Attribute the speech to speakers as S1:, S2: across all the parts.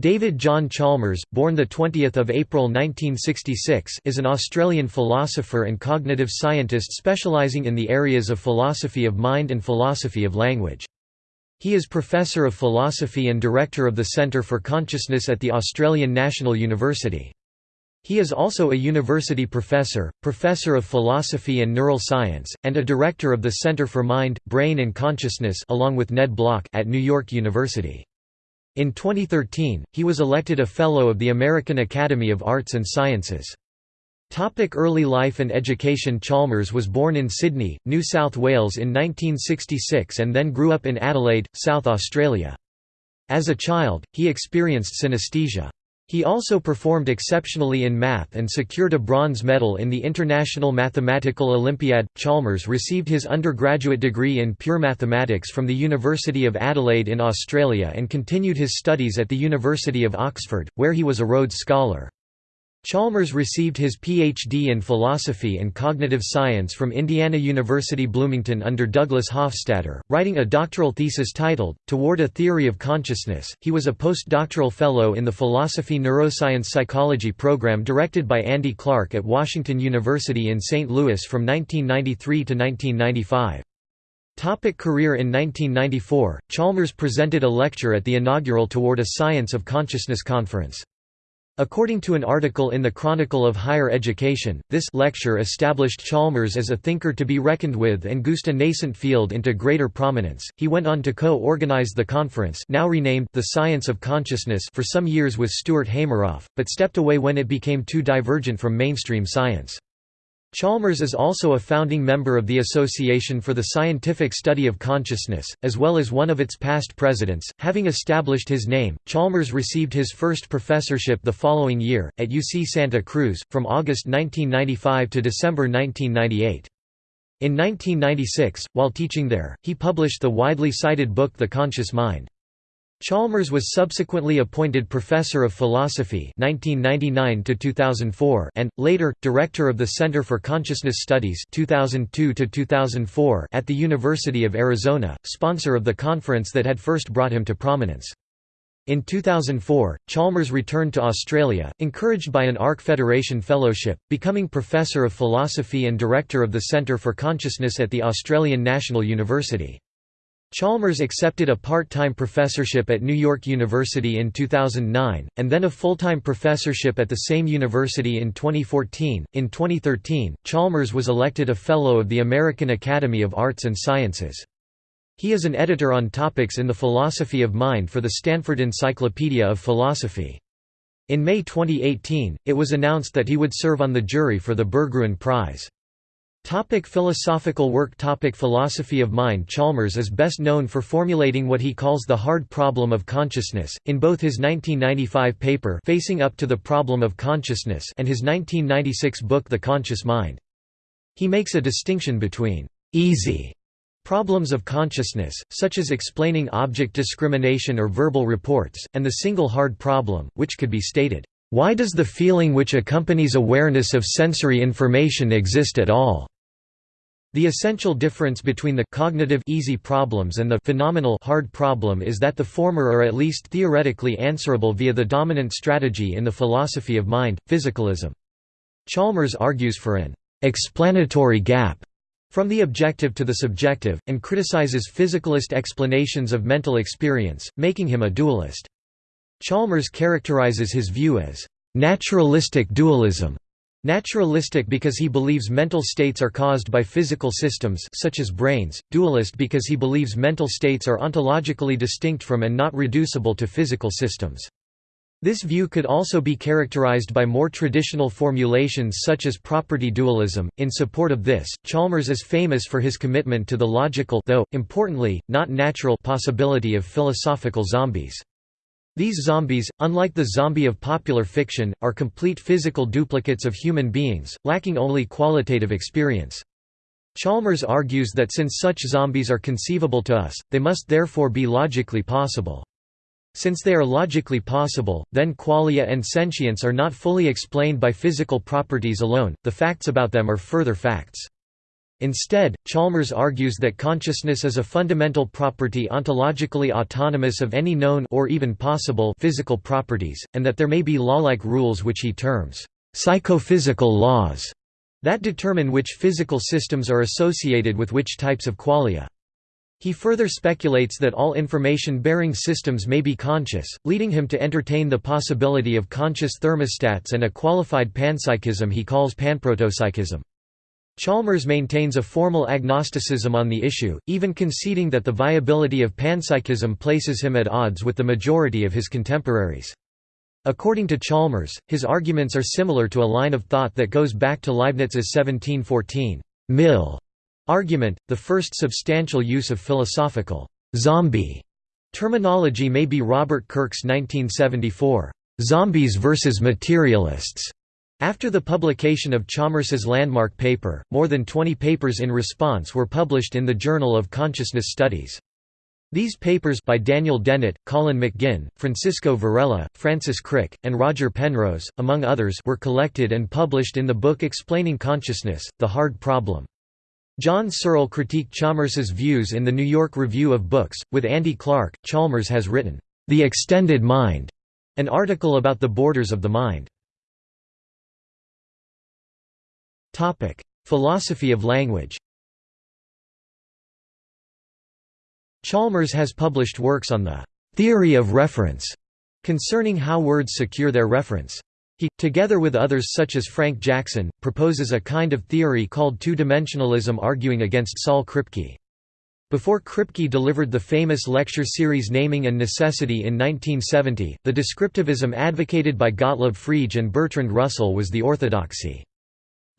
S1: David John Chalmers, born 20 April 1966 is an Australian philosopher and cognitive scientist specialising in the areas of philosophy of mind and philosophy of language. He is Professor of Philosophy and Director of the Centre for Consciousness at the Australian National University. He is also a university professor, professor of philosophy and neural science, and a director of the Centre for Mind, Brain and Consciousness along with Ned Block at New York University. In 2013, he was elected a Fellow of the American Academy of Arts and Sciences. Topic early life and education Chalmers was born in Sydney, New South Wales in 1966 and then grew up in Adelaide, South Australia. As a child, he experienced synesthesia. He also performed exceptionally in math and secured a bronze medal in the International Mathematical Olympiad. Chalmers received his undergraduate degree in pure mathematics from the University of Adelaide in Australia and continued his studies at the University of Oxford, where he was a Rhodes Scholar. Chalmers received his Ph.D. in philosophy and cognitive science from Indiana University Bloomington under Douglas Hofstadter, writing a doctoral thesis titled, Toward a Theory of Consciousness. He was a postdoctoral fellow in the Philosophy Neuroscience Psychology program directed by Andy Clark at Washington University in St. Louis from 1993 to 1995. Topic career In 1994, Chalmers presented a lecture at the inaugural Toward a Science of Consciousness conference. According to an article in the Chronicle of Higher Education, this lecture established Chalmers as a thinker to be reckoned with and goosed a nascent field into greater prominence. He went on to co-organize the conference, now renamed The Science of Consciousness, for some years with Stuart Hameroff, but stepped away when it became too divergent from mainstream science. Chalmers is also a founding member of the Association for the Scientific Study of Consciousness, as well as one of its past presidents. Having established his name, Chalmers received his first professorship the following year, at UC Santa Cruz, from August 1995 to December 1998. In 1996, while teaching there, he published the widely cited book The Conscious Mind. Chalmers was subsequently appointed Professor of Philosophy 1999 and, later, Director of the Center for Consciousness Studies 2002 at the University of Arizona, sponsor of the conference that had first brought him to prominence. In 2004, Chalmers returned to Australia, encouraged by an ARC Federation Fellowship, becoming Professor of Philosophy and Director of the Centre for Consciousness at the Australian National University. Chalmers accepted a part-time professorship at New York University in 2009, and then a full-time professorship at the same university in 2014. In 2013, Chalmers was elected a Fellow of the American Academy of Arts and Sciences. He is an editor on topics in the philosophy of mind for the Stanford Encyclopedia of Philosophy. In May 2018, it was announced that he would serve on the jury for the Berggruen Prize. Topic philosophical work Topic Philosophy of mind Chalmers is best known for formulating what he calls the hard problem of consciousness, in both his 1995 paper Facing Up to the Problem of Consciousness and his 1996 book The Conscious Mind. He makes a distinction between «easy» problems of consciousness, such as explaining object discrimination or verbal reports, and the single hard problem, which could be stated why does the feeling which accompanies awareness of sensory information exist at all? The essential difference between the cognitive easy problems and the phenomenal hard problem is that the former are at least theoretically answerable via the dominant strategy in the philosophy of mind, physicalism. Chalmers argues for an explanatory gap from the objective to the subjective, and criticizes physicalist explanations of mental experience, making him a dualist. Chalmers characterizes his view as naturalistic dualism. Naturalistic because he believes mental states are caused by physical systems such as brains, dualist because he believes mental states are ontologically distinct from and not reducible to physical systems. This view could also be characterized by more traditional formulations such as property dualism. In support of this, Chalmers is famous for his commitment to the logical though, importantly, not natural possibility of philosophical zombies. These zombies, unlike the zombie of popular fiction, are complete physical duplicates of human beings, lacking only qualitative experience. Chalmers argues that since such zombies are conceivable to us, they must therefore be logically possible. Since they are logically possible, then qualia and sentience are not fully explained by physical properties alone, the facts about them are further facts. Instead, Chalmers argues that consciousness is a fundamental property ontologically autonomous of any known or even possible physical properties, and that there may be law-like rules which he terms psychophysical laws that determine which physical systems are associated with which types of qualia. He further speculates that all information-bearing systems may be conscious, leading him to entertain the possibility of conscious thermostats and a qualified panpsychism he calls panprotopsychism. Chalmers maintains a formal agnosticism on the issue, even conceding that the viability of panpsychism places him at odds with the majority of his contemporaries. According to Chalmers, his arguments are similar to a line of thought that goes back to Leibniz's 1714 mill argument. The first substantial use of philosophical zombie terminology may be Robert Kirk's 1974 Zombies versus Materialists. After the publication of Chalmers's landmark paper, more than 20 papers in response were published in the Journal of Consciousness Studies. These papers by Daniel Dennett, Colin McGinn, Francisco Varela, Francis Crick, and Roger Penrose, among others were collected and published in the book Explaining Consciousness, The Hard Problem. John Searle critiqued Chalmers's views in the New York Review of Books. With Andy Clark, Chalmers has written, The Extended Mind, an article about the borders of the mind. Philosophy of language Chalmers has published works on the «theory of reference» concerning how words secure their reference. He, together with others such as Frank Jackson, proposes a kind of theory called two-dimensionalism arguing against Saul Kripke. Before Kripke delivered the famous lecture series Naming and Necessity in 1970, the descriptivism advocated by Gottlob Frege and Bertrand Russell was the orthodoxy.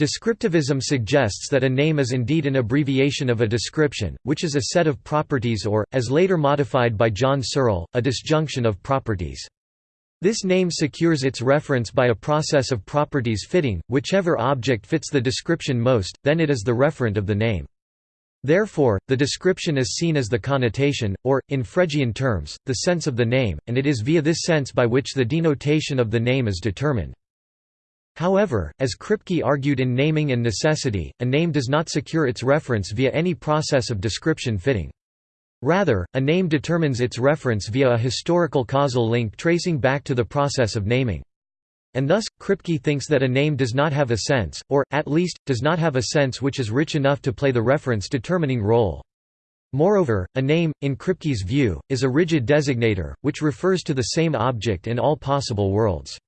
S1: Descriptivism suggests that a name is indeed an abbreviation of a description, which is a set of properties or, as later modified by John Searle, a disjunction of properties. This name secures its reference by a process of properties fitting, whichever object fits the description most, then it is the referent of the name. Therefore, the description is seen as the connotation, or, in Fregean terms, the sense of the name, and it is via this sense by which the denotation of the name is determined. However, as Kripke argued in Naming and Necessity, a name does not secure its reference via any process of description fitting. Rather, a name determines its reference via a historical causal link tracing back to the process of naming. And thus, Kripke thinks that a name does not have a sense, or, at least, does not have a sense which is rich enough to play the reference-determining role. Moreover, a name, in Kripke's view, is a rigid designator, which refers to the same object in all possible worlds.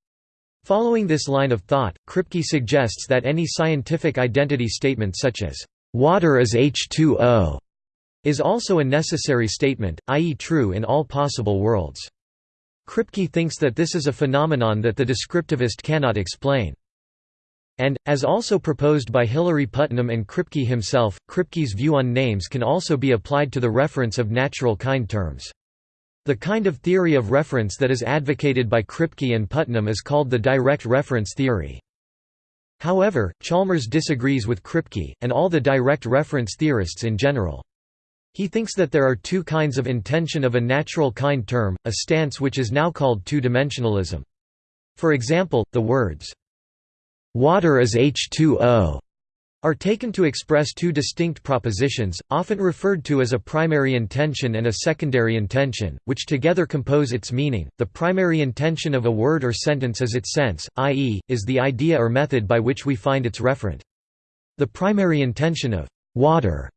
S1: Following this line of thought, Kripke suggests that any scientific identity statement such as, "'water is H2O' is also a necessary statement, i.e. true in all possible worlds. Kripke thinks that this is a phenomenon that the descriptivist cannot explain. And, as also proposed by Hilary Putnam and Kripke himself, Kripke's view on names can also be applied to the reference of natural kind terms. The kind of theory of reference that is advocated by Kripke and Putnam is called the direct reference theory. However, Chalmers disagrees with Kripke, and all the direct reference theorists in general. He thinks that there are two kinds of intension of a natural kind term, a stance which is now called two-dimensionalism. For example, the words, "'Water is H2O' are taken to express two distinct propositions, often referred to as a primary intension and a secondary intension, which together compose its meaning. The primary intension of a word or sentence is its sense, i.e., is the idea or method by which we find its referent. The primary intension of water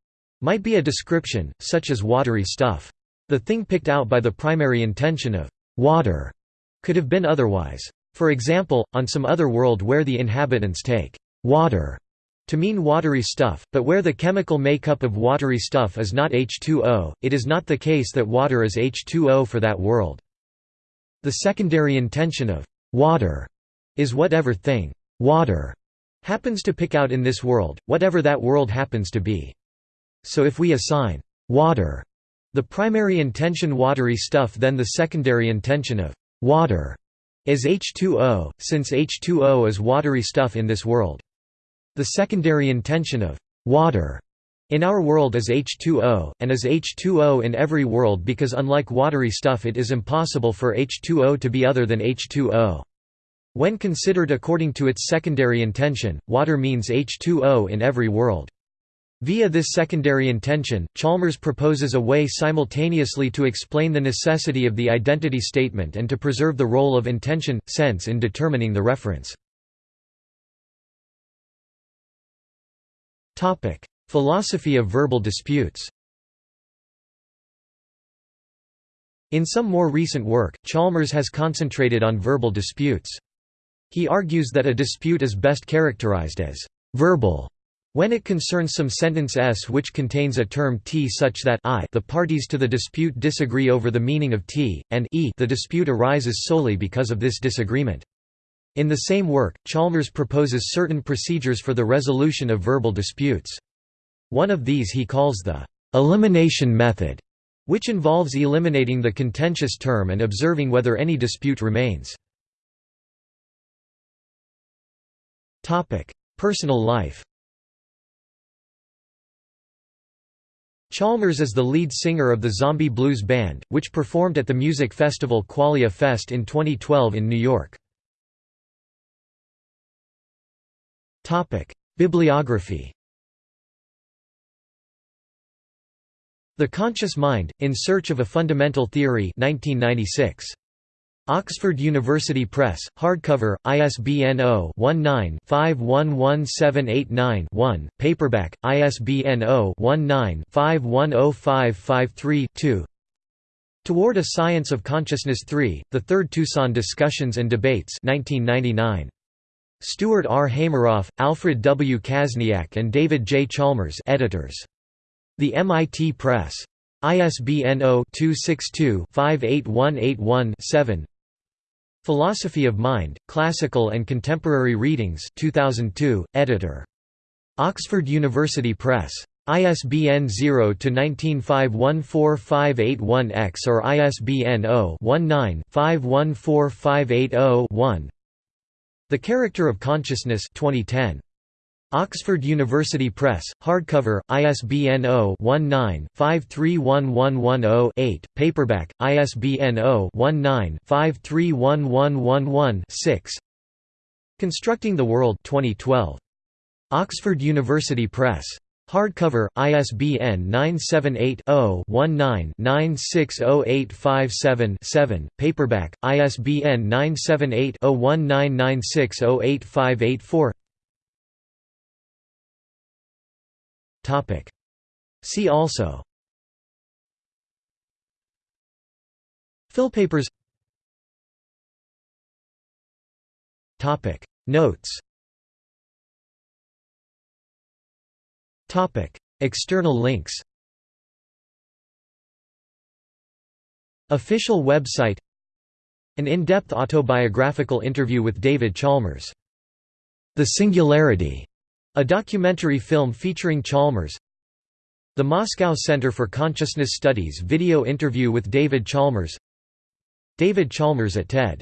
S1: might be a description, such as watery stuff. The thing picked out by the primary intension of water could have been otherwise. For example, on some other world where the inhabitants take water to mean watery stuff, but where the chemical makeup of watery stuff is not H2O, it is not the case that water is H2O for that world. The secondary intension of water is whatever thing water happens to pick out in this world, whatever that world happens to be. So if we assign water the primary intension watery stuff then the secondary intension of water is H2O, since H2O is watery stuff in this world. The secondary intension of water in our world is H2O, and is H2O in every world because unlike watery stuff it is impossible for H2O to be other than H2O. When considered according to its secondary intension, water means H2O in every world. Via this secondary intension, Chalmers proposes a way simultaneously to explain the necessity of the identity statement and to preserve the role of intension, sense in determining the reference. Philosophy of verbal disputes In some more recent work, Chalmers has concentrated on verbal disputes. He argues that a dispute is best characterized as verbal when it concerns some sentence S which contains a term T such that I the parties to the dispute disagree over the meaning of T, and E the dispute arises solely because of this disagreement. In the same work, Chalmers proposes certain procedures for the resolution of verbal disputes. One of these he calls the elimination method, which involves eliminating the contentious term and observing whether any dispute remains. Personal life Chalmers is the lead singer of the Zombie Blues Band, which performed at the music festival Qualia Fest in 2012 in New York. Bibliography The Conscious Mind, In Search of a Fundamental Theory 1996. Oxford University Press, hardcover, ISBN 0-19-511789-1, paperback, ISBN 0-19-510553-2 Toward a Science of Consciousness 3, The Third Tucson Discussions and Debates 1999. Stuart R. Hameroff, Alfred W. Kaszniak and David J. Chalmers editors. The MIT Press. ISBN 0-262-58181-7 Philosophy of Mind, Classical and Contemporary Readings 2002, editor. Oxford University Press. ISBN 0-19514581-X or ISBN 0-19-514580-1 The Character of Consciousness 2010. Oxford University Press, hardcover, ISBN 0-19-531110-8, paperback, ISBN 0-19-531111-6 Constructing the World 2012. Oxford University Press. Hardcover, ISBN 978-0-19-960857-7, paperback, ISBN 978-0-1996085884 Topic. See also. Philpapers. Topic. Notes External links Official website An in-depth autobiographical interview with David Chalmers. The Singularity a documentary film featuring Chalmers. The Moscow Center for Consciousness Studies video interview with David Chalmers. David Chalmers at TED